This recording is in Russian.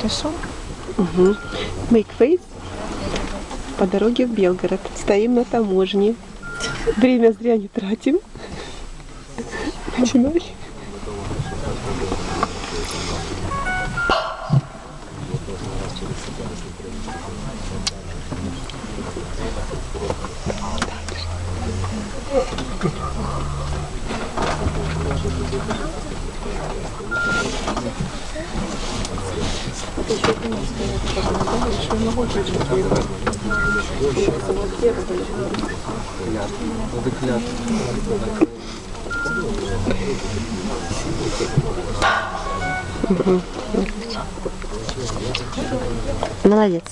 Хорошо? Угу. Face по дороге в Белгород. Стоим на таможне. Время зря не тратим. Начинай. Молодец.